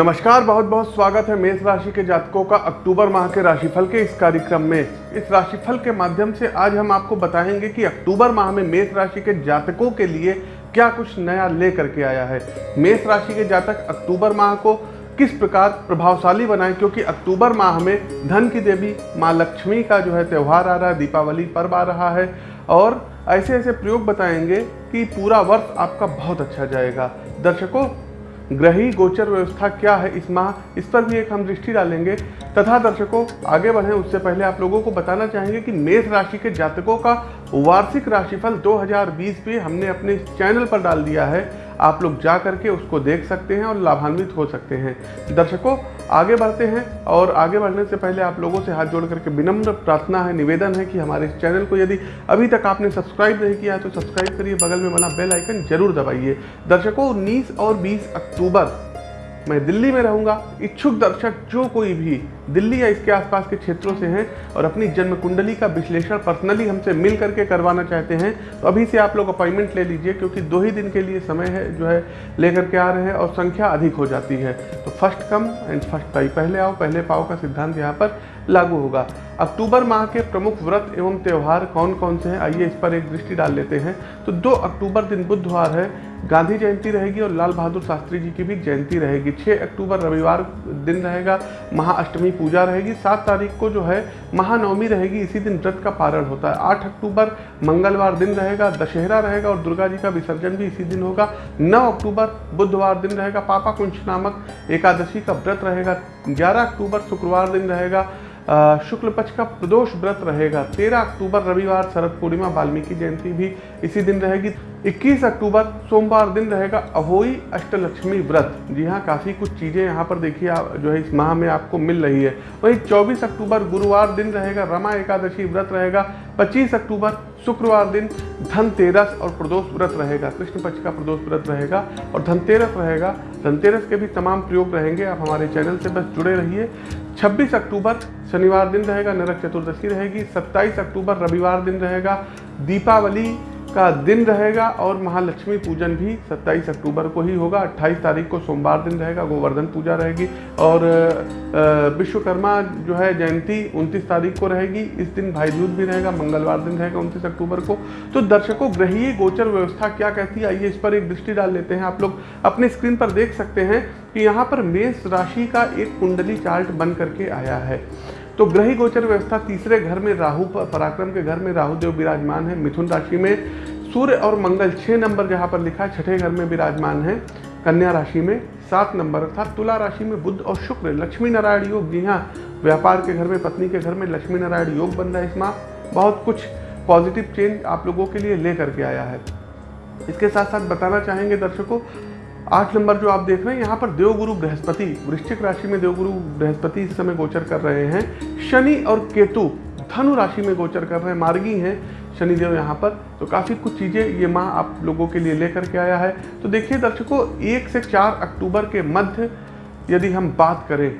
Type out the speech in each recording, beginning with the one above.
नमस्कार, बहुत बहुत स्वागत है मेष राशि के जातकों का अक्टूबर माह के राशिफल के इस कार्यक्रम में। इस राशिफल के माध्यम से आज हम आपको बताएँगे कि अक्टूबर माह में मेष राशि के जातकों के लिए क्या कुछ नया ले करके आया है। मेष राशि के जातक अक्टूबर माह को किस प्रकार प्रभावशाली बनाए, क्योंकि अक्टूबर माह में धन की देवी माँ लक्ष्मी का जो है त्यौहार आ रहा है, दीपावली पर्व आ रहा है, और ऐसे ऐसे प्रयोग बताएँगे कि पूरा वर्ष आपका बहुत अच्छा जाएगा। दर्शकों ग्रही गोचर व्यवस्था क्या है? इस माह, इस पर भी एक हम दृष्टि डालेंगे। तथा दर्शकों, आगे बढ़ें। उससे पहले आप लोगों को बताना चाहेंगे कि मेष राशि के जातकों का वार्षिक राशिफल 2020 भी हमने अपने चैनल पर डाल दिया है। आप लोग जा करके उसको देख सकते हैं और लाभान्वित हो सकते हैं। दर्शकों, आगे बढ़ते हैं और आगे बढ़ने से पहले आप लोगों से हाथ जोड़ करके विनम्र प्रार्थना है, निवेदन है कि हमारे इस चैनल को यदि अभी तक आपने सब्सक्राइब नहीं किया है तो सब्सक्राइब करिए, बगल में बना बेल आइकन ज़रूर दबाइए। दर्शकों, उन्नीस और बीस अक्टूबर मैं दिल्ली में रहूँगा। इच्छुक दर्शक, जो कोई भी दिल्ली या इसके आसपास के क्षेत्रों से हैं और अपनी जन्म कुंडली का विश्लेषण पर्सनली हमसे मिल करके करवाना चाहते हैं तो अभी से आप लोग अपॉइंटमेंट ले लीजिए, क्योंकि दो ही दिन के लिए समय है, जो है, लेकर के आ रहे हैं और संख्या अधिक हो जाती है। तो फ़र्स्ट कम एंड फ़र्स्ट पाई पहले आओ, पहले पाओ का सिद्धांत यहाँ पर लागू होगा। अक्टूबर माह के प्रमुख व्रत एवं त्यौहार कौन कौन से हैं? आइए इस पर एक दृष्टि डाल लेते हैं। तो 2 अक्टूबर दिन बुधवार है, गांधी जयंती रहेगी और लाल बहादुर शास्त्री जी की भी जयंती रहेगी। 6 अक्टूबर रविवार दिन रहेगा, महाअष्टमी पूजा रहेगी। सात तारीख को जो है, महानवमी रहेगी, इसी दिन व्रत का पारण होता है। आठ अक्टूबर मंगलवार दिन रहेगा, दशहरा रहेगा और दुर्गा जी का विसर्जन भी इसी दिन होगा। नौ अक्टूबर बुधवार दिन रहेगा, पापा कुंश नामक एकादशी का व्रत रहेगा। ग्यारह अक्टूबर शुक्रवार दिन रहेगा शुक्ल पक्ष का प्रदोष व्रत रहेगा। 13 अक्टूबर, रविवार, शरद पूर्णिमा, वाल्मीकि जयंती भी इसी दिन रहेगी। 21 अक्टूबर, सोमवार दिन रहेगा अहोई अष्टलक्ष्मी व्रत। जी हाँ काफ़ी कुछ चीज़ें यहाँ पर देखिए आप, जो है इस माह में आपको मिल रही है। वहीं 24 अक्टूबर, गुरुवार दिन रहेगा, रमा एकादशी व्रत रहेगा। 25 अक्टूबर, शुक्रवार दिन धनतेरस और प्रदोष व्रत रहेगा। कृष्ण पक्ष का प्रदोष व्रत रहेगा और धनतेरस रहेगा धनतेरस के भी तमाम प्रयोग रहेंगे। आप हमारे चैनल से बस जुड़े रहिए। 26 अक्टूबर शनिवार दिन रहेगा, नरक चतुर्दशी रहेगी। 27 अक्टूबर रविवार दिन रहेगा। दीपावली का दिन रहेगा और महालक्ष्मी पूजन भी 27 अक्टूबर को ही होगा। 28 तारीख को सोमवार दिन रहेगा, गोवर्धन पूजा रहेगी और विश्वकर्मा जो है जयंती 29 तारीख को रहेगी। इस दिन भाई दूज भी रहेगा, मंगलवार दिन रहेगा 29 अक्टूबर को। तो दर्शकों, ग्रहीय गोचर व्यवस्था क्या कहती है? आइए इस पर एक दृष्टि डाल लेते हैं। आप लोग अपने स्क्रीन पर देख सकते हैं कि यहाँ पर मेष राशि का एक कुंडली चार्ट बन करके आया है। तो ग्रही गोचर व्यवस्था तीसरे घर में राहु पराक्रम के घर में राहु देव विराजमान है। मिथुन राशि में सूर्य और मंगल छः नंबर जहाँ पर लिखा है, छठे घर में विराजमान है। कन्या राशि में सात नंबर, अर्थात तुला राशि में बुद्ध और शुक्र, लक्ष्मी नारायण योग। जी हाँ व्यापार के घर में, पत्नी के घर में लक्ष्मी नारायण योग बन रहा है इस माह। बहुत कुछ पॉजिटिव चेंज आप लोगों के लिए ले करके आया है। इसके साथ साथ बताना चाहेंगे दर्शकों आठ नंबर जो आप देख रहे हैं, यहाँ पर देवगुरु बृहस्पति, वृश्चिक राशि में देवगुरु बृहस्पति इस समय गोचर कर रहे हैं। शनि और केतु धनु राशि में गोचर कर रहे हैं, मार्गी हैं। शनिदेव यहाँ पर तो काफ़ी कुछ चीज़ें ये माह आप लोगों के लिए लेकर के आया है। तो देखिए दर्शकों, एक से चार अक्टूबर के मध्य यदि हम बात करें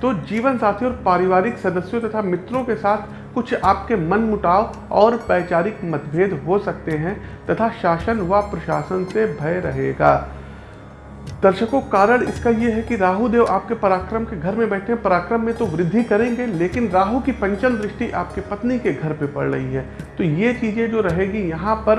तो जीवन साथी और पारिवारिक सदस्यों तथा मित्रों के साथ कुछ आपके मन मुटाव और वैचारिक मतभेद हो सकते हैं तथा शासन व प्रशासन से भय रहेगा। दर्शकों, कारण इसका यह है कि राहु देव आपके पराक्रम के घर में बैठे हैं। पराक्रम में तो वृद्धि करेंगे, लेकिन राहु की पंचम दृष्टि आपके पत्नी के घर पे पड़ रही है। तो ये चीज़ें जो रहेगी, यहाँ पर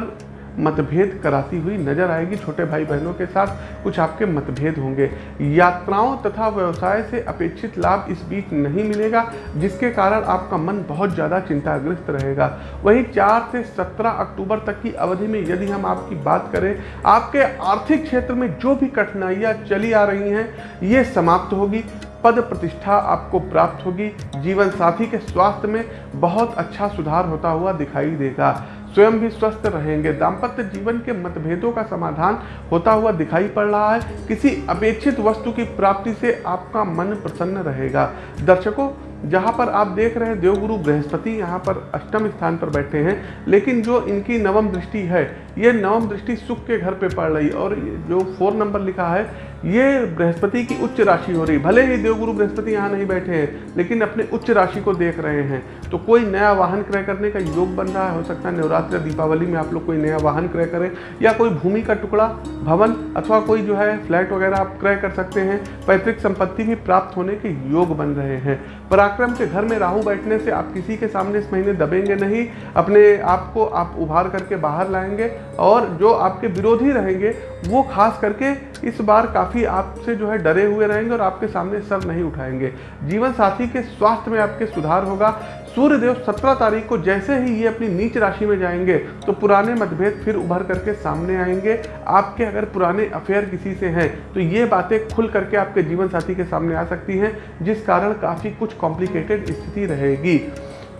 मतभेद कराती हुई नज़र आएगी छोटे भाई बहनों के साथ। कुछ आपके मतभेद होंगे। यात्राओं तथा व्यवसाय से अपेक्षित लाभ इस बीच नहीं मिलेगा, जिसके कारण आपका मन बहुत ज़्यादा चिंताग्रस्त रहेगा। वहीं चार से सत्रह अक्टूबर तक की अवधि में यदि हम आपकी बात करें, आपके आर्थिक क्षेत्र में जो भी कठिनाइयाँ चली आ रही हैं, ये समाप्त होगी। पद प्रतिष्ठा आपको प्राप्त होगी। जीवन साथी के स्वास्थ्य में बहुत अच्छा सुधार होता हुआ दिखाई देगा। स्वयं भी स्वस्थ रहेंगे। दाम्पत्य जीवन के मतभेदों का समाधान होता हुआ दिखाई पड़ रहा है। किसी अपेक्षित वस्तु की प्राप्ति से आपका मन प्रसन्न रहेगा। दर्शकों, जहाँ पर आप देख रहे हैं, देवगुरु बृहस्पति यहाँ पर अष्टम स्थान पर बैठे हैं। लेकिन जो इनकी नवम दृष्टि है ये नवम दृष्टि सुख के घर पे पड़ रही और जो फोर नंबर लिखा है, ये बृहस्पति की उच्च राशि हो रही भले ही देवगुरु बृहस्पति यहाँ नहीं बैठे हैं, लेकिन अपने उच्च राशि को देख रहे हैं। तो कोई नया वाहन क्रय करने का योग बन रहा है? हो सकता है नवरात्र दीपावली में आप लोग कोई नया वाहन क्रय करें, या कोई भूमि का टुकड़ा, भवन, अथवा कोई जो है फ्लैट वगैरह आप क्रय कर सकते हैं। पैतृक संपत्ति भी प्राप्त होने के योग बन रहे हैं। पराक्रम के घर में राहु बैठने से आप किसी के सामने इस महीने दबेंगे नहीं। अपने आप को आप उभार करके बाहर लाएँगे। और जो आपके विरोधी रहेंगे, वो खास करके इस बार काफ़ी आपसे जो है डरे हुए रहेंगे और आपके सामने सर नहीं उठाएँगे। जीवन साथी के स्वास्थ्य में आपके सुधार होगा। सूर्यदेव सत्रह तारीख को जैसे ही ये अपनी नीच राशि में जाएँगे तो पुराने मतभेद फिर उभर करके सामने आएँगे। आपके अगर पुराने अफेयर किसी से हैं तो ये बातें खुल करके आपके जीवन साथी के सामने आ सकती हैं, जिस कारण काफ़ी कुछ कॉम्प्लिकेटेड स्थिति रहेगी।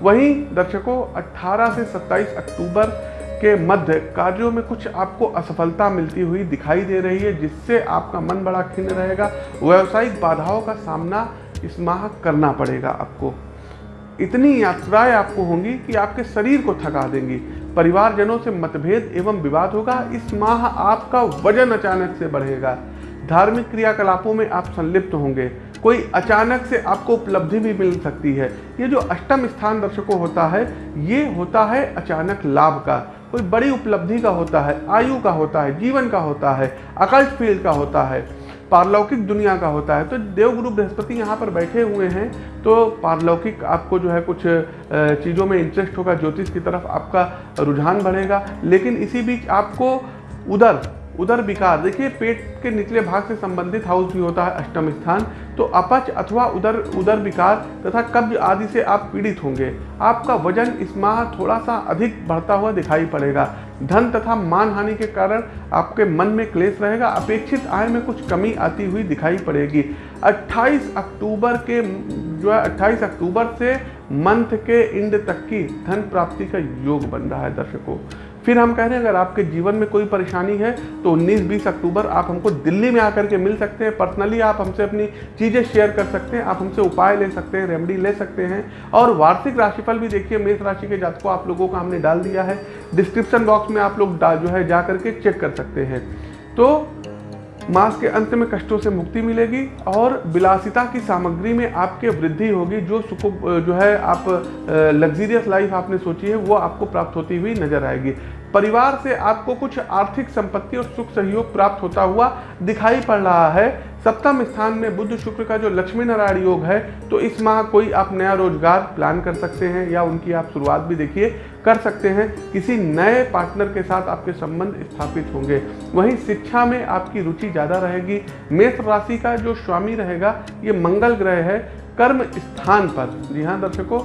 वहीं दर्शकों 18 से 27 अक्टूबर के मध्य कार्यों में कुछ आपको असफलता मिलती हुई दिखाई दे रही है, जिससे आपका मन बड़ा खिन्न रहेगा। व्यवसायिक बाधाओं का सामना इस माह करना पड़ेगा आपको। इतनी यात्राएँ आपको होंगी कि आपके शरीर को थका देंगी। परिवारजनों से मतभेद एवं विवाद होगा। इस माह आपका वज़न अचानक से बढ़ेगा। धार्मिक क्रियाकलापों में आप संलिप्त होंगे। कोई अचानक से आपको उपलब्धि भी मिल सकती है। ये जो अष्टम स्थान दर्शकों होता है, ये होता है अचानक लाभ का। कोई बड़ी उपलब्धि का होता है, आयु का होता है, जीवन का होता है अकल्ट फ़ील्ड का होता है, पारलौकिक दुनिया का होता है। तो देवगुरु बृहस्पति यहाँ पर बैठे हुए हैं तो पारलौकिक आपको जो है कुछ चीज़ों में इंटरेस्ट होगा, ज्योतिष की तरफ़ आपका रुझान बढ़ेगा, लेकिन इसी बीच आपको उधर उदर विकार। देखिए, पेट के निचले भाग से संबंधित हाउस भी होता है, अष्टम स्थान। तो अपच अथवा उदर उदर विकार तथा कब्ज आदि से आप पीड़ित होंगे। आपका वज़न इस माह थोड़ा सा अधिक बढ़ता हुआ दिखाई पड़ेगा। धन तथा मान हानि के कारण आपके मन में क्लेश रहेगा। अपेक्षित आय में कुछ कमी आती हुई दिखाई पड़ेगी। 28 अक्टूबर के, जो है 28 अक्टूबर से मंथ के इंड तक की धन प्राप्ति का योग बन रहा है दर्शकों। फिर हम कह रहे हैं, अगर आपके जीवन में कोई परेशानी है तो 19-20 अक्टूबर आप हमको दिल्ली में आकर के मिल सकते हैं। पर्सनली आप हमसे अपनी चीज़ें शेयर कर सकते हैं, आप हमसे उपाय ले सकते हैं, रेमेडी ले सकते हैं। और वार्षिक राशिफल भी देखिए, मेष राशि के जात को आप लोगों का हमने डाल दिया है। डिस्क्रिप्शन बॉक्स में आप लोग जो है जा करके चेक कर सकते हैं। तो मास के अंत में कष्टों से मुक्ति मिलेगी और विलासिता की सामग्री में आपके वृद्धि होगी, जो सुख जो है आप लग्जीरियस लाइफ आपने सोची है, वो आपको प्राप्त होती हुई नज़र आएगी। परिवार से आपको कुछ आर्थिक संपत्ति और सुख सहयोग प्राप्त होता हुआ दिखाई पड़ रहा है। सप्तम स्थान में बुद्ध शुक्र का जो लक्ष्मी नारायण योग है तो इस माह कोई आप नया रोज़गार प्लान कर सकते हैं या उनकी आप शुरुआत भी देखिए, कर सकते हैं। किसी नए पार्टनर के साथ आपके संबंध स्थापित होंगे। वहीं शिक्षा में आपकी रुचि ज़्यादा रहेगी। मेष राशि का जो स्वामी रहेगा, ये मंगल ग्रह है। कर्म स्थान पर। जी हाँ दर्शकों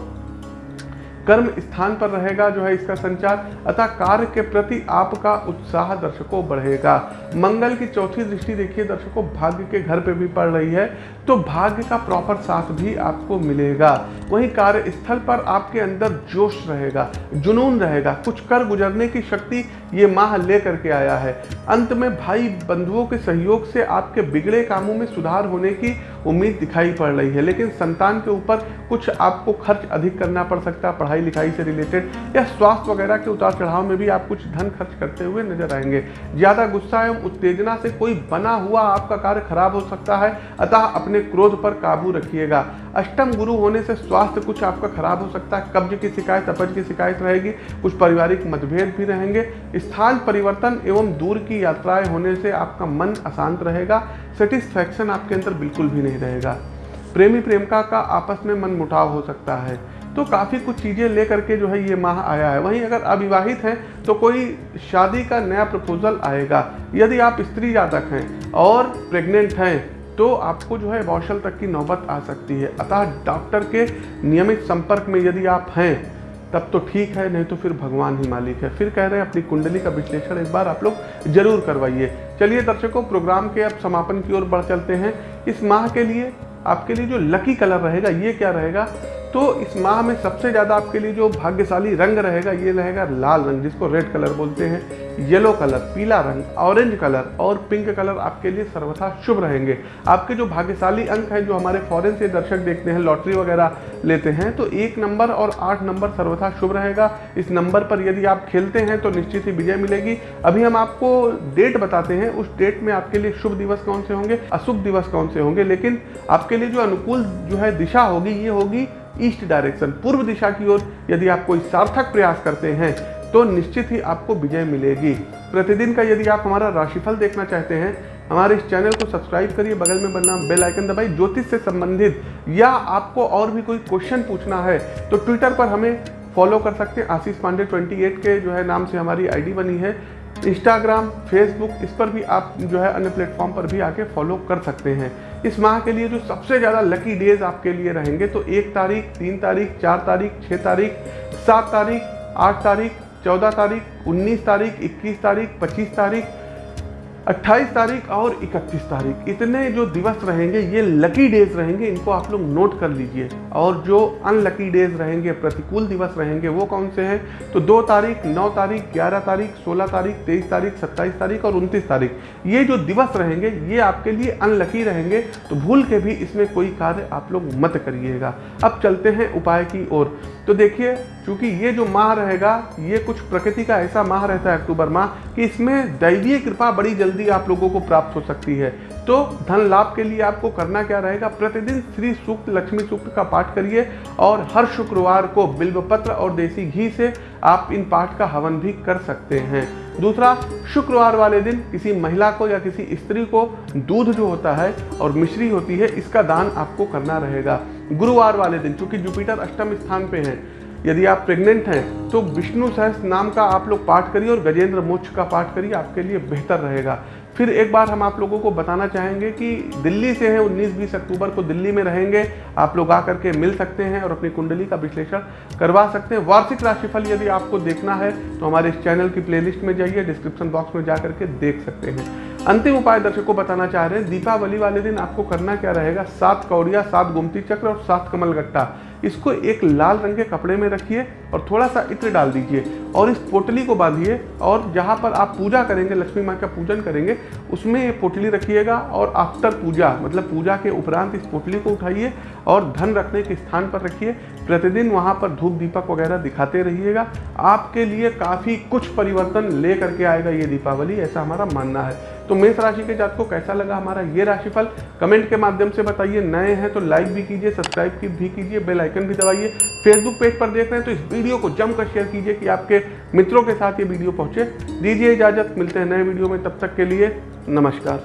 कर्म स्थान पर रहेगा जो है इसका संचार, अतः कार्य के प्रति आपका उत्साह दर्शकों बढ़ेगा। मंगल की चौथी दृष्टि देखिए, दर्शकों, भाग्य के घर पे भी पड़ रही है। तो भाग्य का प्रॉपर साथ भी आपको मिलेगा। वहीं कार्यस्थल पर आपके अंदर जोश रहेगा, जुनून रहेगा। कुछ कर गुजरने की शक्ति ये माह ले करके आया है। अंत में भाई बंधुओं के सहयोग से आपके बिगड़े कामों में सुधार होने की उम्मीद दिखाई पड़ रही है। लेकिन संतान के ऊपर कुछ आपको खर्च अधिक करना पड़ सकता है, पढ़ाई लिखाई से रिलेटेड या स्वास्थ्य वगैरह के उतार चढ़ाव में भी आप कुछ धन खर्च करते हुए नज़र आएँगे। ज़्यादा गुस्सा एवं उत्तेजना से कोई बना हुआ आपका कार्य खराब हो सकता है। अतः अपने क्रोध पर काबू रखिएगा। अष्टम गुरु होने से स्वास्थ्य कुछ आपका खराब हो सकता है। कब्ज की शिकायत, अपज की शिकायत रहेगी। कुछ पारिवारिक मतभेद भी रहेंगे। स्थान परिवर्तन एवं दूर की यात्राएँ होने से आपका मन अशांत रहेगा। सेटिस्फैक्शन आपके अंदर बिल्कुल भी नहीं रहेगा। प्रेमी प्रेमिका का आपस में मन मुटाव हो सकता है। तो काफ़ी कुछ चीज़ें लेकर के जो है ये माह आया है। वहीं अगर अविवाहित हैं तो कोई शादी का नया प्रपोजल आएगा। यदि आप स्त्री जातक हैं और प्रेग्नेंट हैं तो आपको जो है वॉशल तक की नौबत आ सकती है। अतः डॉक्टर के नियमित संपर्क में यदि आप हैं, तब तो ठीक है, नहीं तो फिर भगवान ही मालिक है। फिर कह रहे हैं, अपनी कुंडली का विश्लेषण एक बार आप लोग ज़रूर करवाइए। चलिए दर्शकों, प्रोग्राम के अब समापन की ओर बढ़ चलते हैं। इस माह के लिए आपके लिए जो लकी कलर रहेगा, ये क्या रहेगा? तो इस माह में सबसे ज़्यादा आपके लिए जो भाग्यशाली रंग रहेगा, ये रहेगा लाल रंग, जिसको रेड कलर बोलते हैं। येलो कलर, पीला रंग, ऑरेंज कलर और पिंक कलर आपके लिए सर्वथा शुभ रहेंगे। आपके जो भाग्यशाली अंक हैं, जो हमारे फॉरेन से दर्शक देखते हैं लॉटरी वगैरह लेते हैं तो एक नंबर और आठ नंबर सर्वथा शुभ रहेगा। इस नंबर पर यदि आप खेलते हैं तो निश्चित ही विजय मिलेगी। अभी हम आपको डेट बताते हैं। उस डेट में आपके लिए शुभ दिवस कौन से होंगे? अशुभ दिवस कौन से होंगे? लेकिन आपके लिए जो अनुकूल जो है दिशा होगी, ये होगी ईस्ट डायरेक्शन पूर्व दिशा की ओर। यदि आप कोई सार्थक प्रयास करते हैं तो निश्चित ही आपको विजय मिलेगी। प्रतिदिन का यदि आप हमारा राशिफल देखना चाहते हैं, हमारे इस चैनल को सब्सक्राइब करिए, बगल में बनना बेल आइकन दबाइए, ज्योतिष से संबंधित, या आपको और भी कोई क्वेश्चन पूछना है तो ट्विटर पर हमें फॉलो कर सकते हैं। आशीष पांडे 28 के जो है नाम से हमारी आईडी बनी है। इंस्टाग्राम, फेसबुक, इस पर भी आप जो है अन्य प्लेटफॉर्म पर भी आके फॉलो कर सकते हैं। इस माह के लिए जो सबसे ज़्यादा लकी डेज़ आपके लिए रहेंगे तो एक तारीख, तीन तारीख, चार तारीख छः तारीख, सात तारीख, आठ तारीख चौदह तारीख, उन्नीस तारीख, इक्कीस तारीख, पच्चीस तारीख 28 तारीख और 31 तारीख। इतने जो दिवस रहेंगे, ये लकी डेज़ रहेंगे, इनको आप लोग नोट कर लीजिए। और जो अनलकी डेज़ रहेंगे, प्रतिकूल दिवस रहेंगे, वो कौन से हैं? तो दो तारीख, नौ तारीख, ग्यारह तारीख, सोलह तारीख, तेईस तारीख, सत्ताईस तारीख और उनतीस तारीख। ये जो दिवस रहेंगे, ये आपके लिए अनलकी रहेंगे। तो भूल के भी इसमें कोई कार्य आप लोग मत करिएगा। अब चलते हैं उपाय की ओर। तो देखिए चूँकि ये जो माह रहेगा, ये कुछ प्रकृति का ऐसा माह रहता है अक्टूबर माह कि इसमें दैवीय कृपा बड़ी जल्दी आप लोगों को प्राप्त हो सकती है। तो धन लाभ के लिए आपको करना क्या रहेगा? प्रतिदिन श्री सूक्त, लक्ष्मी सूक्त का पाठ करिए और हर शुक्रवार को बिल्वपत्र और देसी घी से आप इन पाठ का हवन भी कर सकते हैं। दूसरा, शुक्रवार वाले दिन किसी महिला को या किसी स्त्री को दूध जो होता है और मिश्री होती है, इसका दान आपको करना रहेगा। गुरुवार वाले दिन, चूँकि जुपिटर अष्टम स्थान पे हैं यदि आप प्रेग्नेंट हैं तो विष्णु सहस्त्र नाम का आप लोग पाठ करिए और गजेंद्र मोक्ष का पाठ करिए, आपके लिए बेहतर रहेगा। फिर एक बार हम आप लोगों को बताना चाहेंगे कि दिल्ली से हैं 19-20 अक्टूबर को दिल्ली में रहेंगे, आप लोग आकर के मिल सकते हैं और अपनी कुंडली का विश्लेषण करवा सकते हैं। वार्षिक राशिफल यदि आपको देखना है तो हमारे इस चैनल की प्लेलिस्ट में जाइए डिस्क्रिप्शन बॉक्स में जा करके देख सकते हैं। अंतिम उपाय दर्शकों को बताना चाह रहे हैं, दीपावली वाले दिन आपको करना क्या रहेगा? सात कौड़िया, सात गुमती चक्र और सात कमल गट्टा इसको एक लाल रंग के कपड़े में रखिए और थोड़ा सा इत्र डाल दीजिए। और इस पोटली को बांधिए और जहाँ पर आप पूजा करेंगे, लक्ष्मी माँ का पूजन करेंगे, उसमें ये पोटली रखिएगा और आफ्टर पूजा मतलब पूजा के उपरांत इस पोटली को उठाइए और धन रखने के स्थान पर रखिए। प्रतिदिन वहाँ पर धूप दीपक वगैरह दिखाते रहिएगा। आपके लिए काफ़ी कुछ परिवर्तन ले करके आएगा ये दीपावली, ऐसा हमारा मानना है। तो मेष राशि के जात को कैसा लगा हमारा ये राशिफल? कमेंट के माध्यम से बताइए। नए हैं तो लाइक भी कीजिए सब्सक्राइब भी कीजिए बेल आइकन भी दबाइए। फेसबुक पेज पर देख रहे हैं तो इस वीडियो को जमकर शेयर कीजिए कि आपके मित्रों के साथ ये वीडियो पहुँचे। दीजिए इजाज़त, मिलते हैं नए वीडियो में। तब तक के लिए नमस्कार।